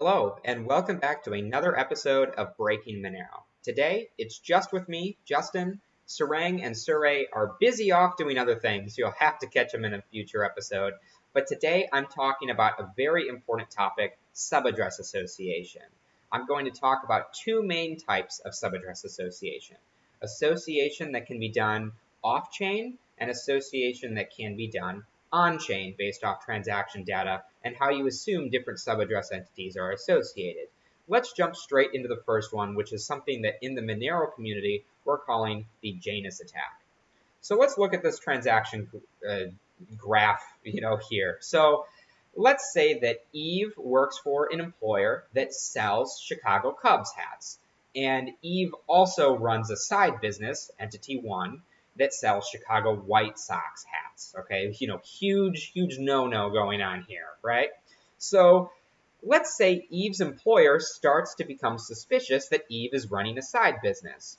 Hello, and welcome back to another episode of Breaking Monero. Today, it's just with me, Justin. Sarang and Surae are busy off doing other things. You'll have to catch them in a future episode. But today, I'm talking about a very important topic subaddress association. I'm going to talk about two main types of subaddress association association that can be done off chain and association that can be done on-chain based off transaction data and how you assume different subaddress entities are associated. Let's jump straight into the first one, which is something that in the Monero community we're calling the Janus attack. So let's look at this transaction uh, graph, you know, here. So let's say that Eve works for an employer that sells Chicago Cubs hats. And Eve also runs a side business, Entity One, that sells Chicago White Sox hats. Okay, you know, huge, huge no-no going on here, right? So let's say Eve's employer starts to become suspicious that Eve is running a side business.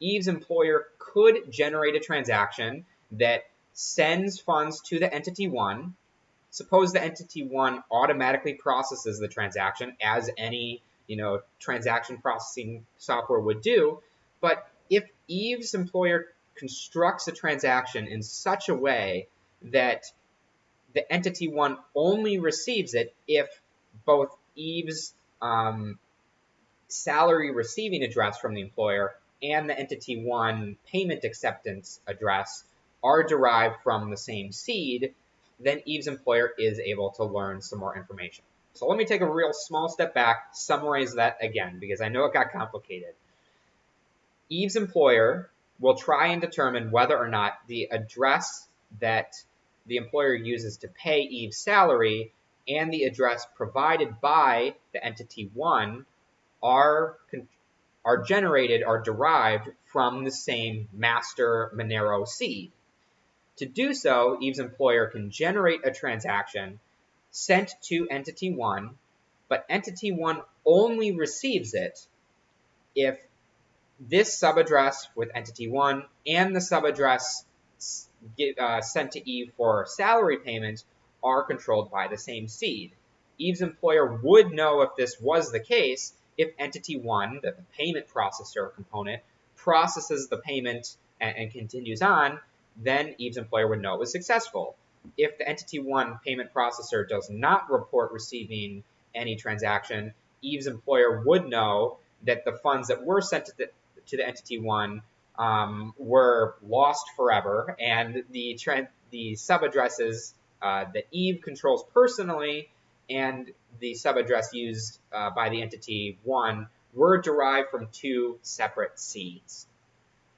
Eve's employer could generate a transaction that sends funds to the entity one. Suppose the entity one automatically processes the transaction as any, you know, transaction processing software would do. But if Eve's employer constructs a transaction in such a way that the entity one only receives it if both Eve's um, salary receiving address from the employer and the entity one payment acceptance address are derived from the same seed, then Eve's employer is able to learn some more information. So let me take a real small step back, summarize that again, because I know it got complicated. Eve's employer will try and determine whether or not the address that the employer uses to pay Eve's salary and the address provided by the entity one are are generated are derived from the same master Monero seed. To do so, Eve's employer can generate a transaction sent to entity one, but entity one only receives it if this subaddress with entity one and the subaddress uh, sent to Eve for salary payment are controlled by the same seed. Eve's employer would know if this was the case if entity one, the payment processor component, processes the payment and, and continues on, then Eve's employer would know it was successful. If the entity one payment processor does not report receiving any transaction, Eve's employer would know that the funds that were sent to the, to the entity one um, were lost forever, and the the subaddresses uh, that Eve controls personally and the sub address used uh, by the entity one were derived from two separate seeds.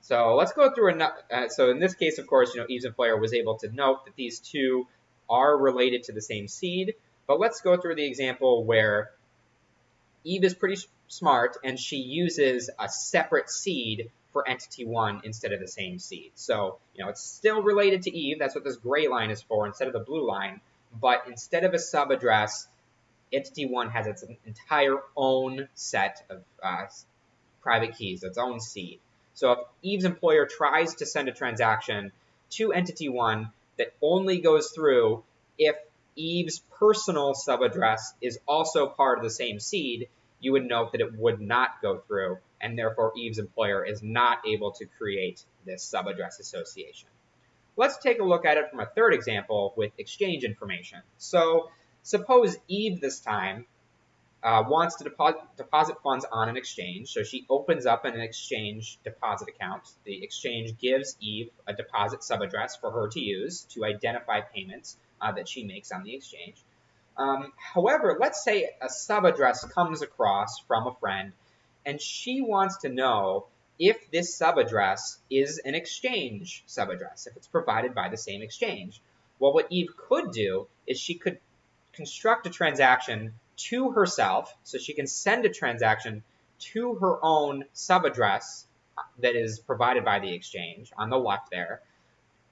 So let's go through another. Uh, so in this case, of course, you know Eve's employer was able to note that these two are related to the same seed. But let's go through the example where Eve is pretty smart and she uses a separate seed for entity one instead of the same seed. So, you know, it's still related to Eve. That's what this gray line is for instead of the blue line. But instead of a sub address, entity one has its entire own set of uh, private keys, its own seed. So if Eve's employer tries to send a transaction to entity one that only goes through if Eve's personal subaddress is also part of the same seed, you would note that it would not go through, and therefore Eve's employer is not able to create this subaddress association. Let's take a look at it from a third example with exchange information. So suppose Eve this time uh, wants to deposit, deposit funds on an exchange. So she opens up an exchange deposit account. The exchange gives Eve a deposit subaddress for her to use to identify payments uh, that she makes on the exchange. Um, however, let's say a subaddress comes across from a friend and she wants to know if this subaddress is an exchange subaddress, if it's provided by the same exchange. Well, what Eve could do is she could construct a transaction to herself, so she can send a transaction to her own subaddress that is provided by the exchange on the left there,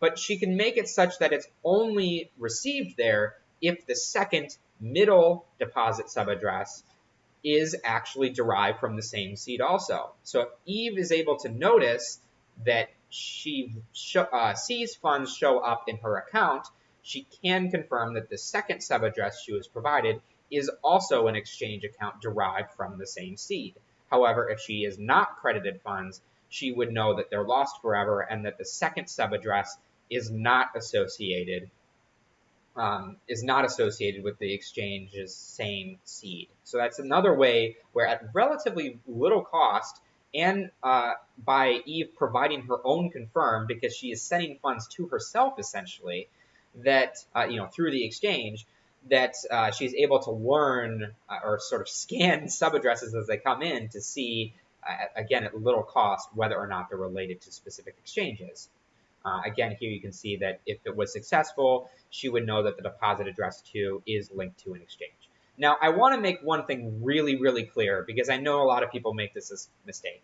but she can make it such that it's only received there if the second middle deposit subaddress is actually derived from the same seed also. So if Eve is able to notice that she uh, sees funds show up in her account, she can confirm that the second subaddress she was provided is also an exchange account derived from the same seed. However, if she is not credited funds, she would know that they're lost forever and that the second subaddress is not associated um, is not associated with the exchange's same seed. So that's another way where at relatively little cost and uh, by Eve providing her own confirm because she is sending funds to herself essentially that uh, you know through the exchange that uh, she's able to learn uh, or sort of scan subaddresses as they come in to see uh, again at little cost whether or not they're related to specific exchanges. Uh, again, here you can see that if it was successful, she would know that the deposit address to is linked to an exchange. Now, I want to make one thing really, really clear because I know a lot of people make this mistake.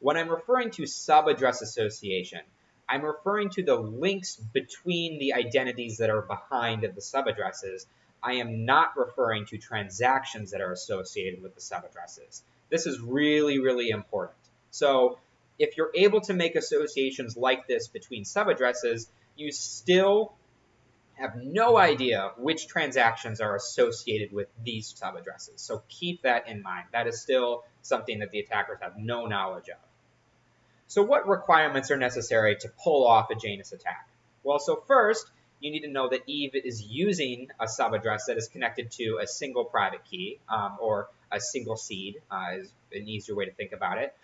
When I'm referring to sub-address association, I'm referring to the links between the identities that are behind the sub-addresses. I am not referring to transactions that are associated with the sub-addresses. This is really, really important. So if you're able to make associations like this between subaddresses, you still have no idea which transactions are associated with these subaddresses. So keep that in mind. That is still something that the attackers have no knowledge of. So what requirements are necessary to pull off a Janus attack? Well, so first, you need to know that Eve is using a subaddress that is connected to a single private key um, or a single seed uh, is an easier way to think about it.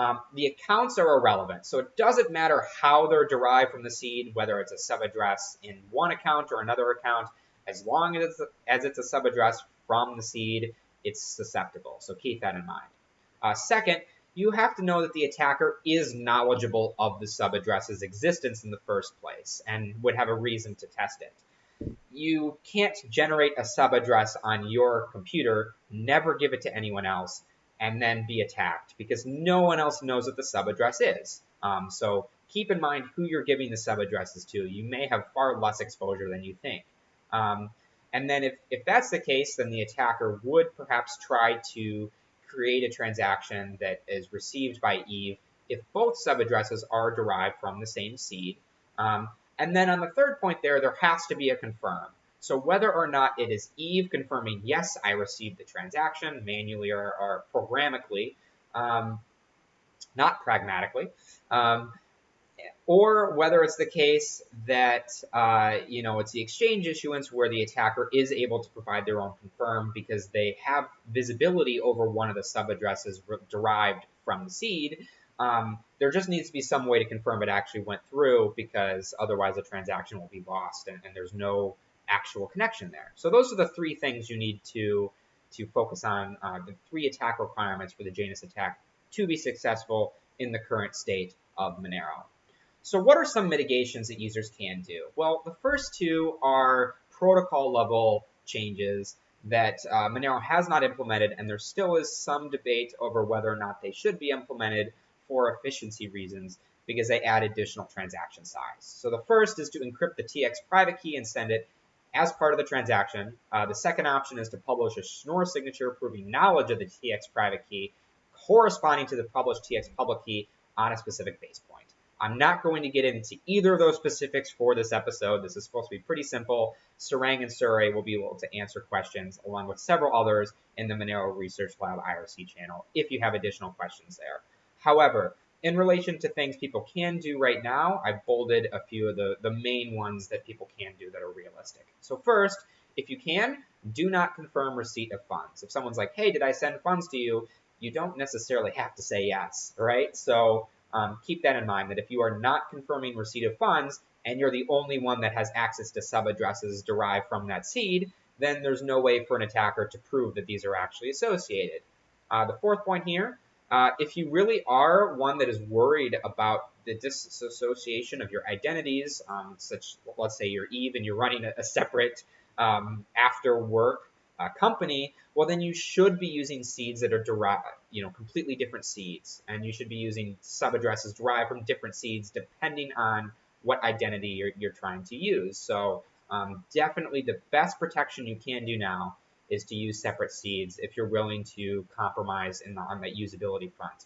Um, the accounts are irrelevant. So it doesn't matter how they're derived from the seed, whether it's a subaddress in one account or another account, as long as it's a, as it's a subaddress from the seed, it's susceptible. So keep that in mind. Uh, second, you have to know that the attacker is knowledgeable of the subaddress's existence in the first place and would have a reason to test it. You can't generate a subaddress on your computer, never give it to anyone else, and then be attacked because no one else knows what the subaddress is. Um, so keep in mind who you're giving the subaddresses to. You may have far less exposure than you think. Um, and then if, if that's the case, then the attacker would perhaps try to create a transaction that is received by Eve if both subaddresses are derived from the same seed. Um, and then on the third point there, there has to be a confirm. So whether or not it is Eve confirming, yes, I received the transaction manually or, or programmatically, um, not pragmatically, um, or whether it's the case that uh, you know it's the exchange issuance where the attacker is able to provide their own confirm because they have visibility over one of the subaddresses derived from the seed. Um, there just needs to be some way to confirm it actually went through because otherwise the transaction will be lost and, and there's no actual connection there. So those are the three things you need to to focus on, uh, the three attack requirements for the Janus attack to be successful in the current state of Monero. So what are some mitigations that users can do? Well, the first two are protocol level changes that uh, Monero has not implemented, and there still is some debate over whether or not they should be implemented for efficiency reasons because they add additional transaction size. So the first is to encrypt the TX private key and send it as part of the transaction. Uh, the second option is to publish a Schnorr signature proving knowledge of the TX private key corresponding to the published TX public key on a specific base point. I'm not going to get into either of those specifics for this episode. This is supposed to be pretty simple. Sarang and Surae will be able to answer questions along with several others in the Monero Research Lab IRC channel if you have additional questions there. However, in relation to things people can do right now, I've bolded a few of the, the main ones that people can do that are realistic. So first, if you can, do not confirm receipt of funds. If someone's like, hey, did I send funds to you? You don't necessarily have to say yes, right? So um, keep that in mind that if you are not confirming receipt of funds and you're the only one that has access to sub addresses derived from that seed, then there's no way for an attacker to prove that these are actually associated. Uh, the fourth point here uh, if you really are one that is worried about the disassociation of your identities, um, such let's say you're Eve and you're running a, a separate um, after work uh, company, well then you should be using seeds that are derived, you know, completely different seeds, and you should be using sub addresses derived from different seeds depending on what identity you're, you're trying to use. So um, definitely the best protection you can do now is to use separate seeds if you're willing to compromise the, on that usability front.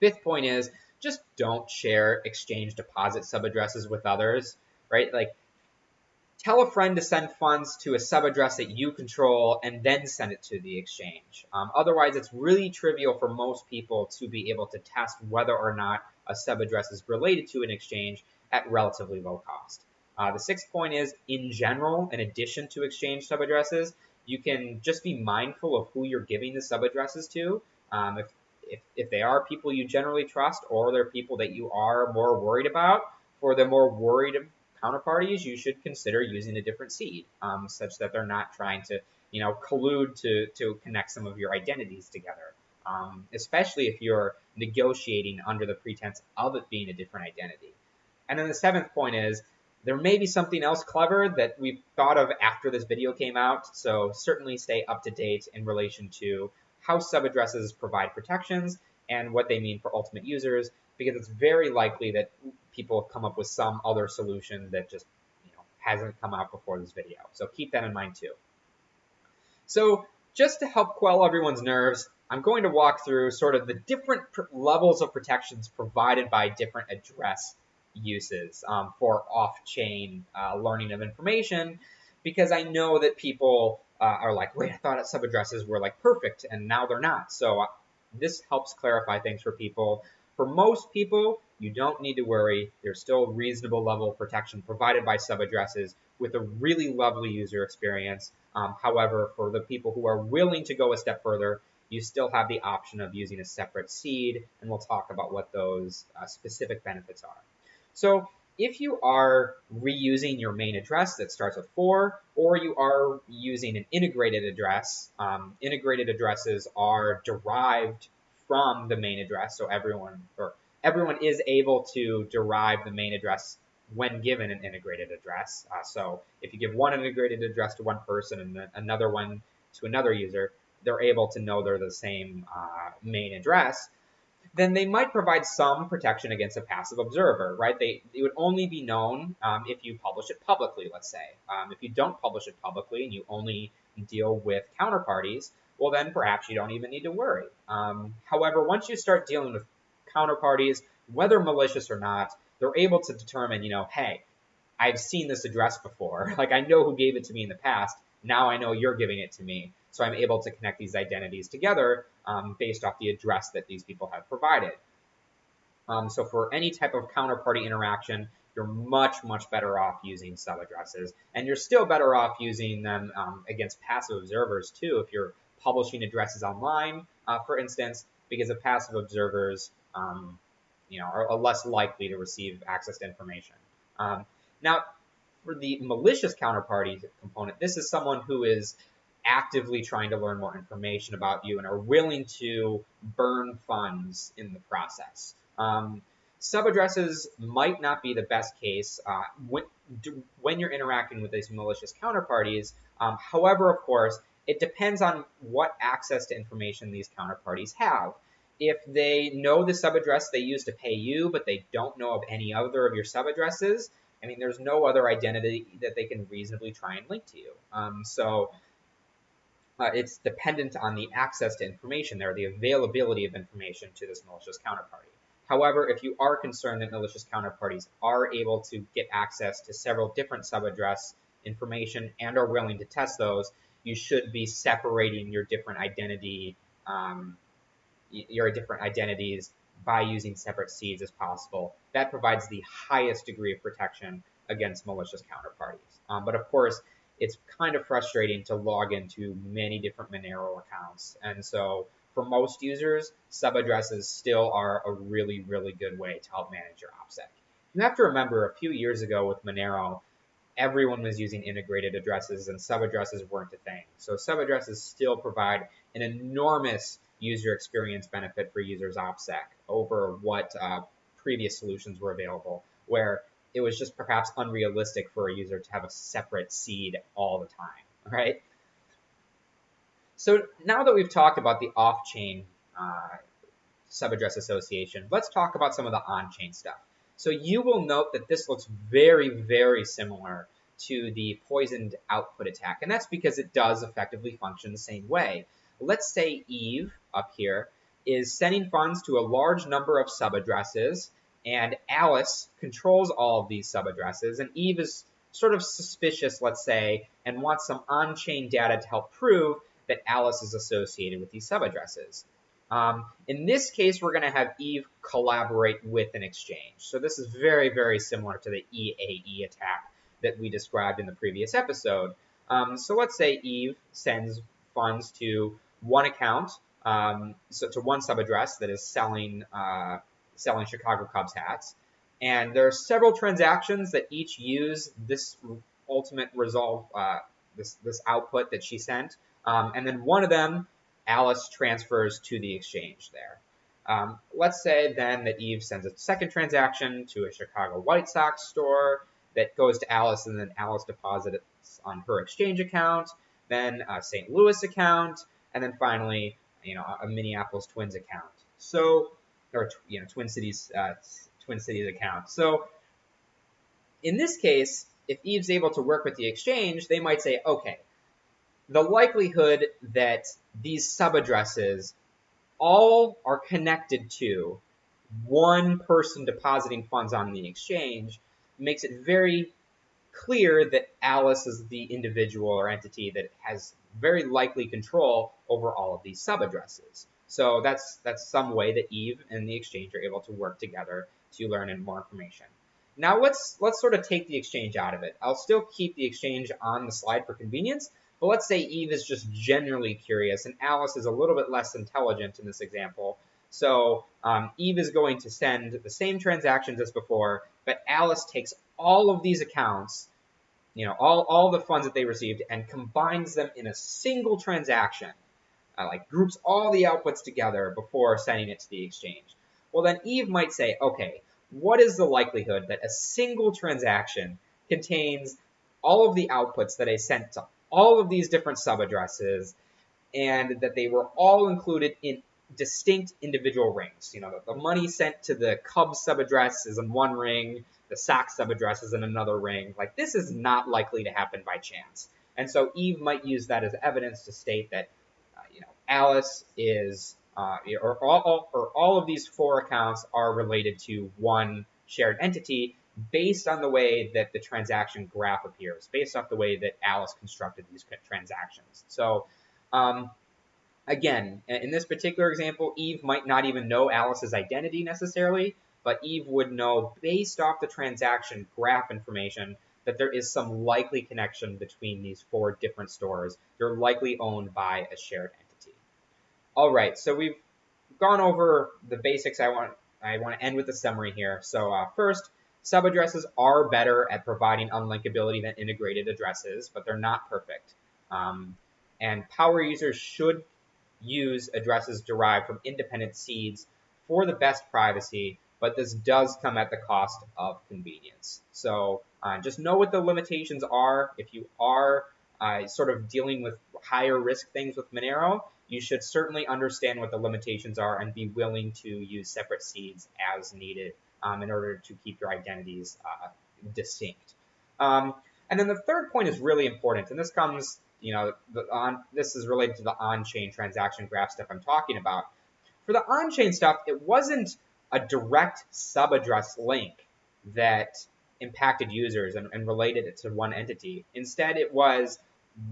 Fifth point is just don't share exchange deposit subaddresses with others, right? Like tell a friend to send funds to a subaddress that you control and then send it to the exchange. Um, otherwise, it's really trivial for most people to be able to test whether or not a subaddress is related to an exchange at relatively low cost. Uh, the sixth point is, in general, in addition to exchange subaddresses, you can just be mindful of who you're giving the sub addresses to. Um, if, if, if they are people you generally trust or they're people that you are more worried about, for the more worried counterparties, you should consider using a different seed, um, such that they're not trying to, you know, collude to, to connect some of your identities together. Um, especially if you're negotiating under the pretense of it being a different identity. And then the seventh point is there may be something else clever that we've thought of after this video came out, so certainly stay up to date in relation to how subaddresses provide protections and what they mean for ultimate users, because it's very likely that people have come up with some other solution that just you know hasn't come out before this video. So keep that in mind too. So just to help quell everyone's nerves, I'm going to walk through sort of the different levels of protections provided by different address uses um, for off-chain uh, learning of information because I know that people uh, are like, wait, I thought subaddresses were like perfect and now they're not. So uh, this helps clarify things for people. For most people, you don't need to worry. There's still reasonable level of protection provided by subaddresses with a really lovely user experience. Um, however, for the people who are willing to go a step further, you still have the option of using a separate seed, and we'll talk about what those uh, specific benefits are. So if you are reusing your main address that starts with 4, or you are using an integrated address, um, integrated addresses are derived from the main address, so everyone or everyone is able to derive the main address when given an integrated address. Uh, so if you give one integrated address to one person and another one to another user, they're able to know they're the same uh, main address then they might provide some protection against a passive observer, right? They, it would only be known um, if you publish it publicly, let's say. Um, if you don't publish it publicly and you only deal with counterparties, well, then perhaps you don't even need to worry. Um, however, once you start dealing with counterparties, whether malicious or not, they're able to determine, you know, hey, I've seen this address before. Like, I know who gave it to me in the past. Now I know you're giving it to me. So I'm able to connect these identities together um, based off the address that these people have provided. Um, so for any type of counterparty interaction, you're much, much better off using subaddresses. And you're still better off using them um, against passive observers too if you're publishing addresses online, uh, for instance, because the passive observers um, you know, are, are, less likely to receive access to information. Um, now, for the malicious counterparty component, this is someone who is actively trying to learn more information about you and are willing to burn funds in the process. Um, subaddresses might not be the best case uh, when, when you're interacting with these malicious counterparties. Um, however, of course, it depends on what access to information these counterparties have. If they know the subaddress they use to pay you, but they don't know of any other of your subaddresses, I mean, there's no other identity that they can reasonably try and link to you. Um, so uh, it's dependent on the access to information there, the availability of information to this malicious counterparty. However, if you are concerned that malicious counterparties are able to get access to several different subaddress information and are willing to test those, you should be separating your different identity, um, your different identities by using separate seeds as possible. That provides the highest degree of protection against malicious counterparties. Um, but of course, it's kind of frustrating to log into many different Monero accounts. And so for most users, subaddresses still are a really, really good way to help manage your OPSEC. You have to remember a few years ago with Monero, everyone was using integrated addresses and subaddresses weren't a thing. So subaddresses still provide an enormous user experience benefit for users OPSEC over what uh, previous solutions were available, where it was just perhaps unrealistic for a user to have a separate seed all the time, right? So now that we've talked about the off-chain uh, subaddress association, let's talk about some of the on-chain stuff. So you will note that this looks very, very similar to the poisoned output attack, and that's because it does effectively function the same way. Let's say Eve up here is sending funds to a large number of subaddresses and Alice controls all of these subaddresses, and Eve is sort of suspicious, let's say, and wants some on-chain data to help prove that Alice is associated with these subaddresses. Um, in this case, we're going to have Eve collaborate with an exchange. So this is very, very similar to the EAE attack that we described in the previous episode. Um, so let's say Eve sends funds to one account, um, so to one subaddress that is selling uh, selling Chicago Cubs hats, and there are several transactions that each use this ultimate resolve, uh, this this output that she sent, um, and then one of them Alice transfers to the exchange there. Um, let's say then that Eve sends a second transaction to a Chicago White Sox store that goes to Alice, and then Alice deposits on her exchange account, then a St. Louis account, and then finally, you know, a Minneapolis Twins account. So, or you know, Twin Cities, uh, Twin Cities account. So, in this case, if Eve's able to work with the exchange, they might say, okay, the likelihood that these subaddresses all are connected to one person depositing funds on the exchange makes it very clear that Alice is the individual or entity that has very likely control over all of these subaddresses. So that's that's some way that Eve and the exchange are able to work together to learn more information. Now let's let's sort of take the exchange out of it. I'll still keep the exchange on the slide for convenience, but let's say Eve is just generally curious, and Alice is a little bit less intelligent in this example. So um, Eve is going to send the same transactions as before, but Alice takes all of these accounts, you know, all, all the funds that they received, and combines them in a single transaction. Uh, like groups all the outputs together before sending it to the exchange. Well, then Eve might say, okay, what is the likelihood that a single transaction contains all of the outputs that I sent to all of these different subaddresses and that they were all included in distinct individual rings. You know, the, the money sent to the Cubs subaddress is in one ring, the Sox subaddress is in another ring. Like, this is not likely to happen by chance. And so Eve might use that as evidence to state that, Alice is, uh, or, all, or all of these four accounts are related to one shared entity, based on the way that the transaction graph appears, based off the way that Alice constructed these transactions. So, um, again, in this particular example, Eve might not even know Alice's identity necessarily, but Eve would know based off the transaction graph information that there is some likely connection between these four different stores. They're likely owned by a shared entity. All right, so we've gone over the basics. I want I want to end with a summary here. So uh, first, Subaddresses are better at providing unlinkability than integrated addresses, but they're not perfect. Um, and power users should use addresses derived from independent seeds for the best privacy, but this does come at the cost of convenience. So uh, just know what the limitations are. If you are uh, sort of dealing with higher risk things with Monero, you should certainly understand what the limitations are and be willing to use separate seeds as needed um, in order to keep your identities uh, distinct. Um, and then the third point is really important, and this comes, you know, on this is related to the on-chain transaction graph stuff I'm talking about. For the on-chain stuff, it wasn't a direct sub-address link that impacted users and, and related it to one entity. Instead, it was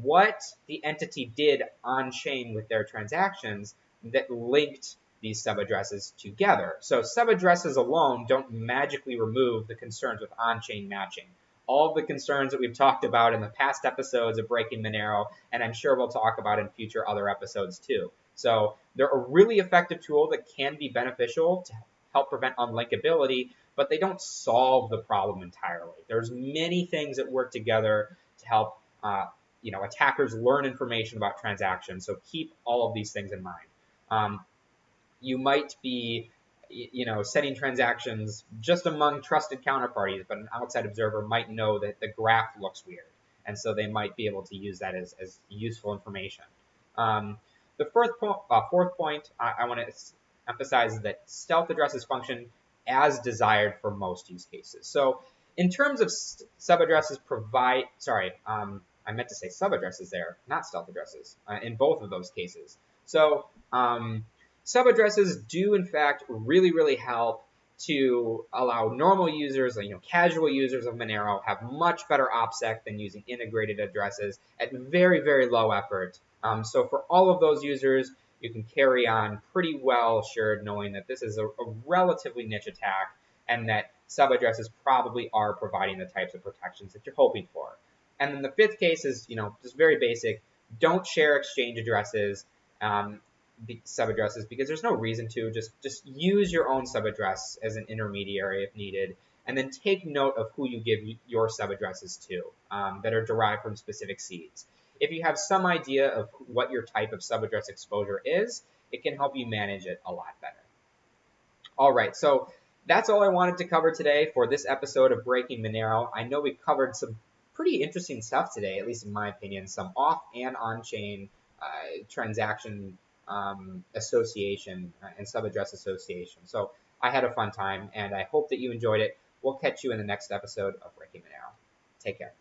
what the entity did on chain with their transactions that linked these subaddresses together. So subaddresses alone don't magically remove the concerns with on-chain matching. All the concerns that we've talked about in the past episodes of Breaking Monero, and I'm sure we'll talk about in future other episodes too. So they're a really effective tool that can be beneficial to help prevent unlinkability, but they don't solve the problem entirely. There's many things that work together to help uh, you know attackers learn information about transactions. So keep all of these things in mind. Um, you might be you know, setting transactions just among trusted counterparties, but an outside observer might know that the graph looks weird. And so they might be able to use that as, as useful information. Um, the fourth, uh, fourth point I, I want to emphasize that stealth addresses function as desired for most use cases. So in terms of subaddresses provide, sorry, um, I meant to say subaddresses there, not stealth addresses, uh, in both of those cases. So um, Subaddresses do, in fact, really, really help to allow normal users, you know, casual users of Monero have much better OPSEC than using integrated addresses at very, very low effort. Um, so for all of those users, you can carry on pretty well assured knowing that this is a, a relatively niche attack and that subaddresses probably are providing the types of protections that you're hoping for. And then the fifth case is, you know, just very basic. Don't share exchange addresses. Um, subaddresses because there's no reason to. Just just use your own subaddress as an intermediary if needed, and then take note of who you give your subaddresses to um, that are derived from specific seeds. If you have some idea of what your type of subaddress exposure is, it can help you manage it a lot better. All right, so that's all I wanted to cover today for this episode of Breaking Monero. I know we covered some pretty interesting stuff today, at least in my opinion, some off and on chain uh, transaction um, association and sub address association. So I had a fun time and I hope that you enjoyed it. We'll catch you in the next episode of Breaking Monero. Take care.